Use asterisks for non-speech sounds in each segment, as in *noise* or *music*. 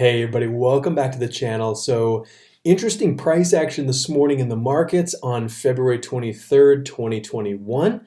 Hey everybody, welcome back to the channel. So interesting price action this morning in the markets on February 23rd, 2021.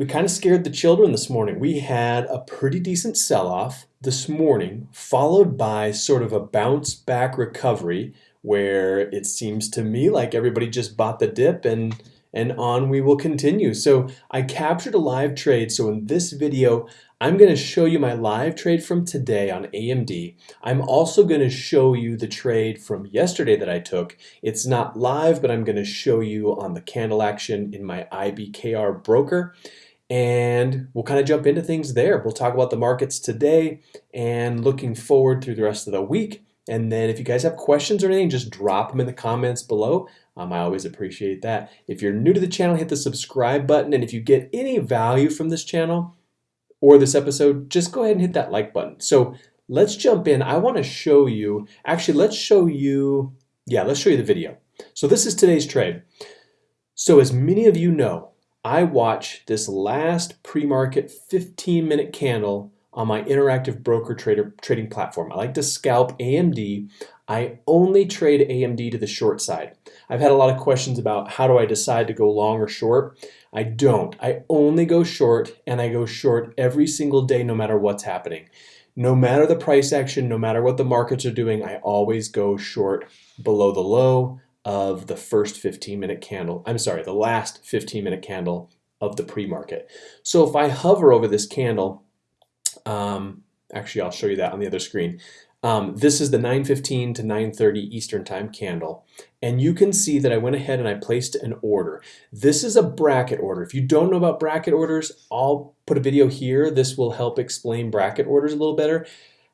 We kind of scared the children this morning. We had a pretty decent sell-off this morning, followed by sort of a bounce back recovery where it seems to me like everybody just bought the dip and and on we will continue. So I captured a live trade. So in this video, I'm going to show you my live trade from today on AMD. I'm also going to show you the trade from yesterday that I took. It's not live, but I'm going to show you on the candle action in my IBKR broker. And we'll kind of jump into things there. We'll talk about the markets today and looking forward through the rest of the week. And then if you guys have questions or anything, just drop them in the comments below. Um, I always appreciate that. If you're new to the channel, hit the subscribe button. And if you get any value from this channel or this episode, just go ahead and hit that like button. So let's jump in. I want to show you, actually, let's show you, yeah, let's show you the video. So this is today's trade. So as many of you know, I watch this last pre-market 15 minute candle on my interactive broker trader trading platform. I like to scalp AMD. I only trade AMD to the short side. I've had a lot of questions about how do I decide to go long or short. I don't. I only go short and I go short every single day no matter what's happening. No matter the price action, no matter what the markets are doing, I always go short below the low of the first 15 minute candle. I'm sorry, the last 15 minute candle of the pre-market. So if I hover over this candle, um, actually, I'll show you that on the other screen. Um, this is the 9.15 to 9.30 Eastern Time candle. And you can see that I went ahead and I placed an order. This is a bracket order. If you don't know about bracket orders, I'll put a video here. This will help explain bracket orders a little better.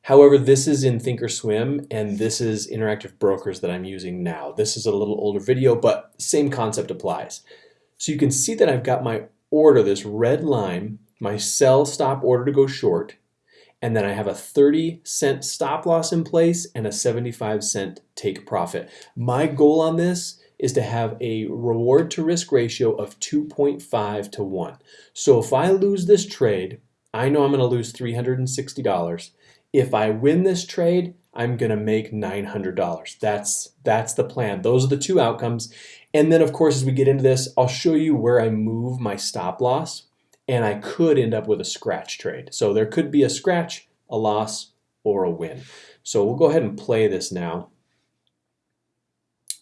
However, this is in Thinkorswim and this is Interactive Brokers that I'm using now. This is a little older video, but same concept applies. So you can see that I've got my order, this red line, my sell stop order to go short, and then I have a 30 cent stop loss in place and a 75 cent take profit. My goal on this is to have a reward to risk ratio of 2.5 to 1. So if I lose this trade, I know I'm going to lose $360. If I win this trade, I'm going to make $900. That's that's the plan. Those are the two outcomes. And then of course as we get into this, I'll show you where I move my stop loss and I could end up with a scratch trade. So there could be a scratch, a loss, or a win. So we'll go ahead and play this now.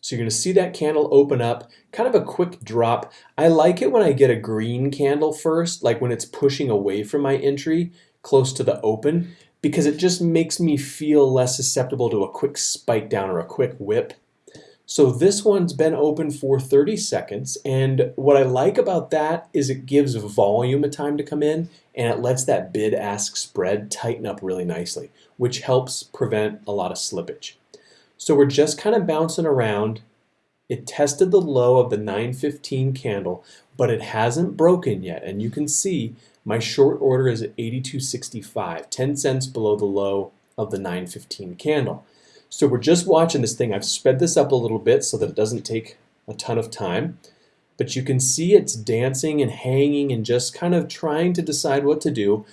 So you're going to see that candle open up, kind of a quick drop. I like it when I get a green candle first, like when it's pushing away from my entry close to the open, because it just makes me feel less susceptible to a quick spike down or a quick whip. So this one's been open for 30 seconds and what I like about that is it gives volume a time to come in and it lets that bid-ask spread tighten up really nicely which helps prevent a lot of slippage. So we're just kind of bouncing around. It tested the low of the 915 candle but it hasn't broken yet and you can see my short order is at 82.65, 10 cents below the low of the 915 candle. So we're just watching this thing. I've sped this up a little bit so that it doesn't take a ton of time. But you can see it's dancing and hanging and just kind of trying to decide what to do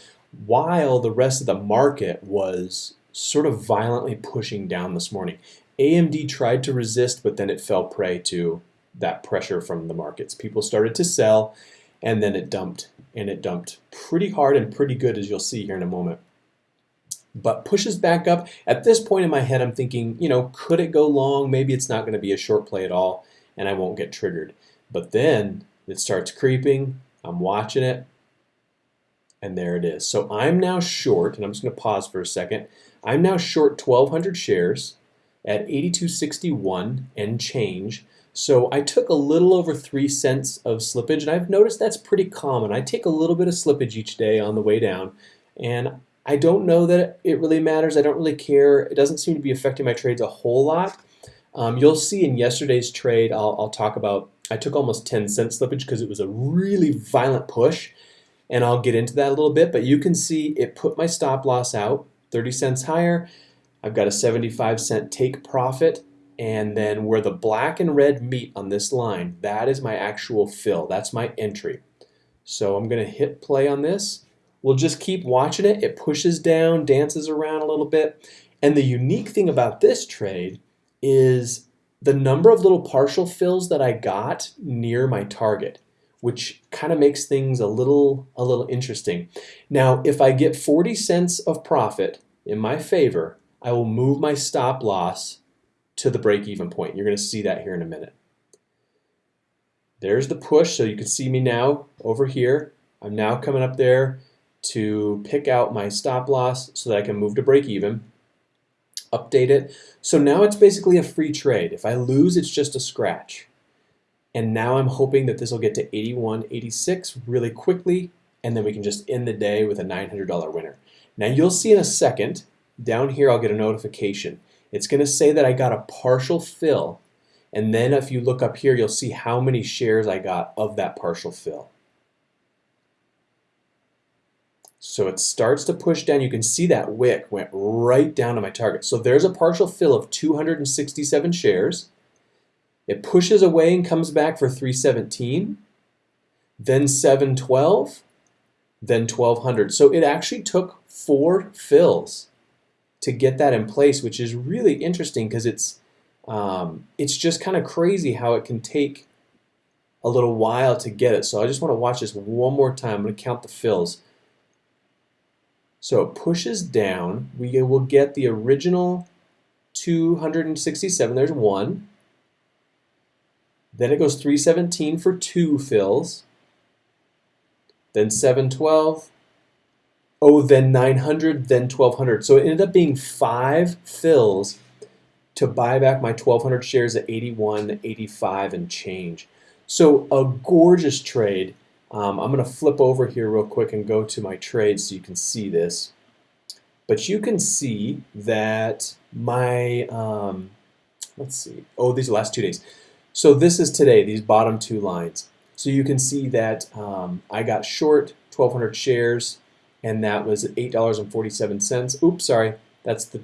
while the rest of the market was sort of violently pushing down this morning. AMD tried to resist, but then it fell prey to that pressure from the markets. People started to sell, and then it dumped, and it dumped pretty hard and pretty good, as you'll see here in a moment but pushes back up. At this point in my head, I'm thinking, you know, could it go long? Maybe it's not going to be a short play at all, and I won't get triggered. But then it starts creeping. I'm watching it, and there it is. So I'm now short, and I'm just going to pause for a second. I'm now short 1,200 shares at 82.61 and change. So I took a little over 3 cents of slippage, and I've noticed that's pretty common. I take a little bit of slippage each day on the way down, and I don't know that it really matters. I don't really care. It doesn't seem to be affecting my trades a whole lot. Um, you'll see in yesterday's trade, I'll, I'll talk about, I took almost 10 cent slippage because it was a really violent push. And I'll get into that a little bit, but you can see it put my stop loss out 30 cents higher. I've got a 75 cent take profit. And then where the black and red meet on this line, that is my actual fill. That's my entry. So I'm going to hit play on this. We'll just keep watching it. It pushes down, dances around a little bit. And the unique thing about this trade is the number of little partial fills that I got near my target, which kind of makes things a little, a little interesting. Now, if I get 40 cents of profit in my favor, I will move my stop loss to the break-even point. You're going to see that here in a minute. There's the push, so you can see me now over here. I'm now coming up there to pick out my stop loss so that I can move to break even update it. So now it's basically a free trade. If I lose, it's just a scratch. And now I'm hoping that this will get to 81, 86 really quickly, and then we can just end the day with a $900 winner. Now you'll see in a second, down here I'll get a notification. It's going to say that I got a partial fill, and then if you look up here, you'll see how many shares I got of that partial fill. So it starts to push down. You can see that wick went right down to my target. So there's a partial fill of 267 shares. It pushes away and comes back for 317, then 712, then 1200. So it actually took four fills to get that in place, which is really interesting because it's um, it's just kind of crazy how it can take a little while to get it. So I just want to watch this one more time. I'm going to count the fills. So it pushes down. We will get the original 267. There's one. Then it goes 317 for two fills. Then 712. Oh, then 900, then 1200. So it ended up being five fills to buy back my 1200 shares at 81, 85 and change. So a gorgeous trade. Um, I'm going to flip over here real quick and go to my trades so you can see this. But you can see that my, um, let's see, oh, these are the last two days. So this is today, these bottom two lines. So you can see that um, I got short 1,200 shares, and that was $8.47. Oops, sorry, that's the,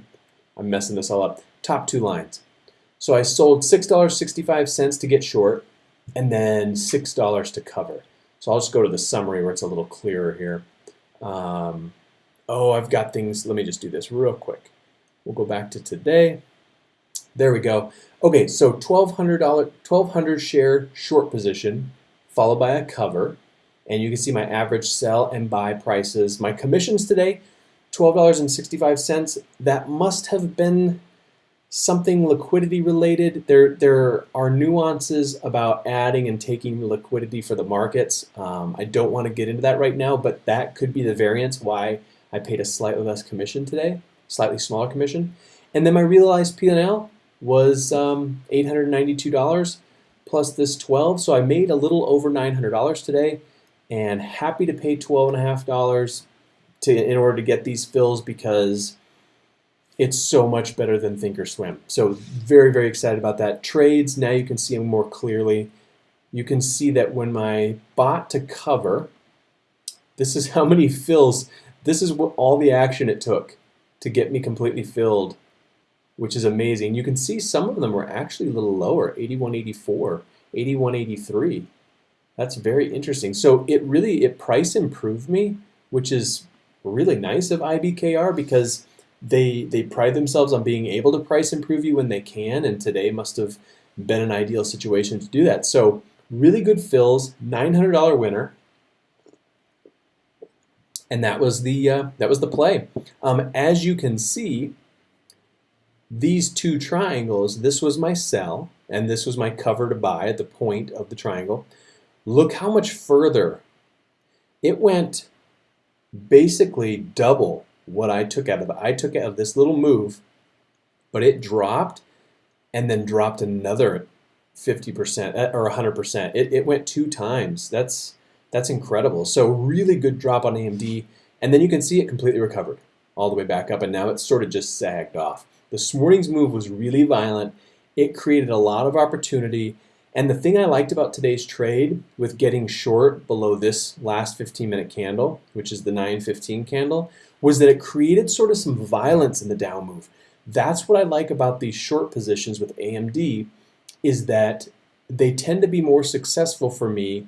I'm messing this all up. Top two lines. So I sold $6.65 to get short, and then $6 to cover. So I'll just go to the summary where it's a little clearer here. Um, oh, I've got things. Let me just do this real quick. We'll go back to today. There we go. Okay, so $1,200, 1200 share short position followed by a cover. And you can see my average sell and buy prices. My commissions today, $12.65. That must have been something liquidity related. There, there are nuances about adding and taking liquidity for the markets. Um, I don't want to get into that right now, but that could be the variance why I paid a slightly less commission today, slightly smaller commission. And then my realized P&L was um, $892 plus this 12. So I made a little over $900 today and happy to pay $12.5 to, in order to get these fills because it's so much better than Thinkorswim. So very, very excited about that. Trades, now you can see them more clearly. You can see that when my bot to cover, this is *laughs* how many fills, this is what all the action it took to get me completely filled, which is amazing. You can see some of them were actually a little lower, 8184, 8183. That's very interesting. So it really, it price improved me, which is really nice of IBKR because they they pride themselves on being able to price improve you when they can, and today must have been an ideal situation to do that. So really good fills, $900 winner, and that was the uh, that was the play. Um, as you can see, these two triangles. This was my sell, and this was my cover to buy at the point of the triangle. Look how much further it went. Basically double what I took out of it. I took out of this little move, but it dropped and then dropped another 50% uh, or 100%. It, it went two times. That's that's incredible. So really good drop on AMD. And then you can see it completely recovered all the way back up. And now it's sort of just sagged off. This morning's move was really violent. It created a lot of opportunity. And the thing I liked about today's trade with getting short below this last 15 minute candle, which is the 915 candle, was that it created sort of some violence in the down move. That's what I like about these short positions with AMD is that they tend to be more successful for me,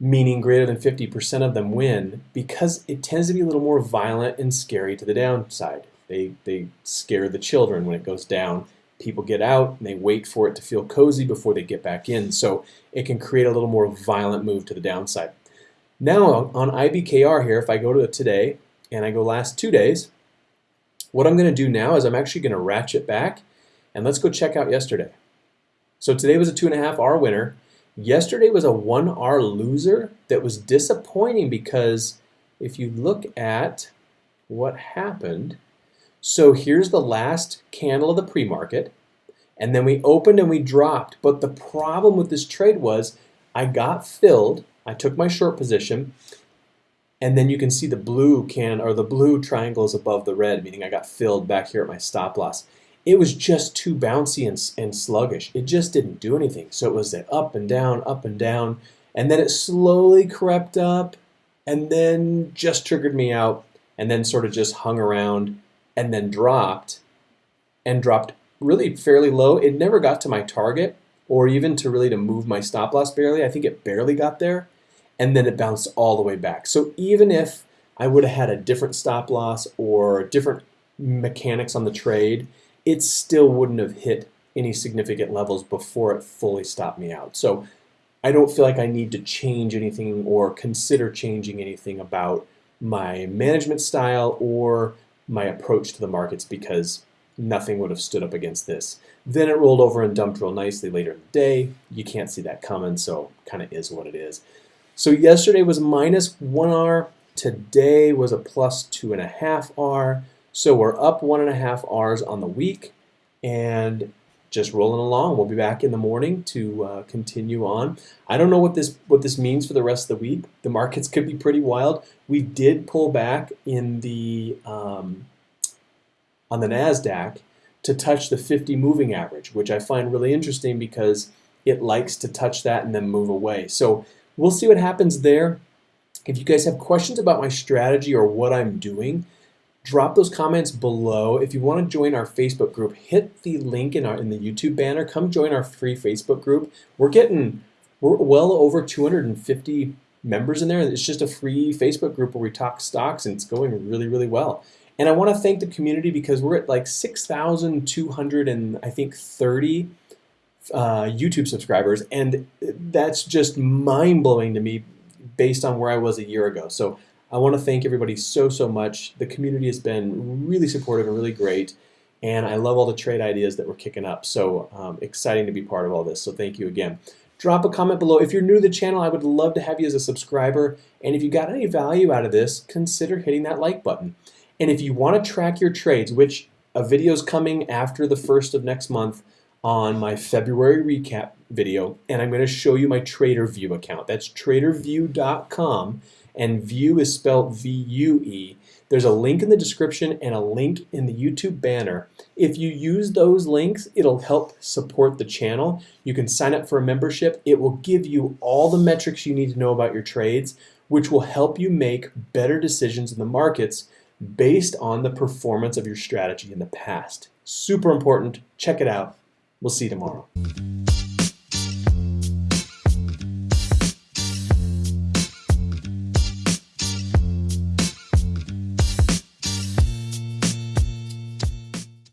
meaning greater than 50% of them win, because it tends to be a little more violent and scary to the downside. They, they scare the children when it goes down. People get out and they wait for it to feel cozy before they get back in. So it can create a little more violent move to the downside. Now on IBKR here, if I go to today and I go last two days, what I'm going to do now is I'm actually going to ratchet back and let's go check out yesterday. So today was a two and a half R winner. Yesterday was a one R loser that was disappointing because if you look at what happened, so here's the last candle of the pre-market and then we opened and we dropped. But the problem with this trade was I got filled, I took my short position, and then you can see the blue can or the blue triangles above the red, meaning I got filled back here at my stop loss it was just too bouncy and, and sluggish. It just didn't do anything. So it was that up and down, up and down, and then it slowly crept up and then just triggered me out and then sort of just hung around and then dropped and dropped really fairly low. It never got to my target or even to really to move my stop loss barely. I think it barely got there and then it bounced all the way back. So even if I would have had a different stop loss or different mechanics on the trade, it still wouldn't have hit any significant levels before it fully stopped me out. So I don't feel like I need to change anything or consider changing anything about my management style or my approach to the markets because nothing would have stood up against this. Then it rolled over and dumped real nicely later in the day. You can't see that coming, so kind of is what it is. So yesterday was minus 1R. Today was a plus 2.5R. So we're up one and a half R's on the week and just rolling along. We'll be back in the morning to uh, continue on. I don't know what this what this means for the rest of the week. The markets could be pretty wild. We did pull back in the um, on the Nasdaq to touch the 50 moving average, which I find really interesting because it likes to touch that and then move away. So we'll see what happens there. If you guys have questions about my strategy or what I'm doing, drop those comments below. If you want to join our Facebook group, hit the link in our in the YouTube banner. Come join our free Facebook group. We're getting we're well over 250 members in there. It's just a free Facebook group where we talk stocks and it's going really, really well. And I want to thank the community because we're at like 6,200 and I think 30 uh, YouTube subscribers. And that's just mind blowing to me based on where I was a year ago. So I want to thank everybody so, so much. The community has been really supportive and really great. And I love all the trade ideas that we're kicking up. So um, exciting to be part of all this. So thank you again. Drop a comment below. If you're new to the channel, I would love to have you as a subscriber. And if you got any value out of this, consider hitting that like button. And if you want to track your trades, which a video is coming after the first of next month on my February recap video, and I'm going to show you my TraderVue account. That's tradervue.com and view is spelled V-U-E. There's a link in the description and a link in the YouTube banner. If you use those links, it'll help support the channel. You can sign up for a membership. It will give you all the metrics you need to know about your trades, which will help you make better decisions in the markets based on the performance of your strategy in the past. Super important. Check it out. We'll see you tomorrow.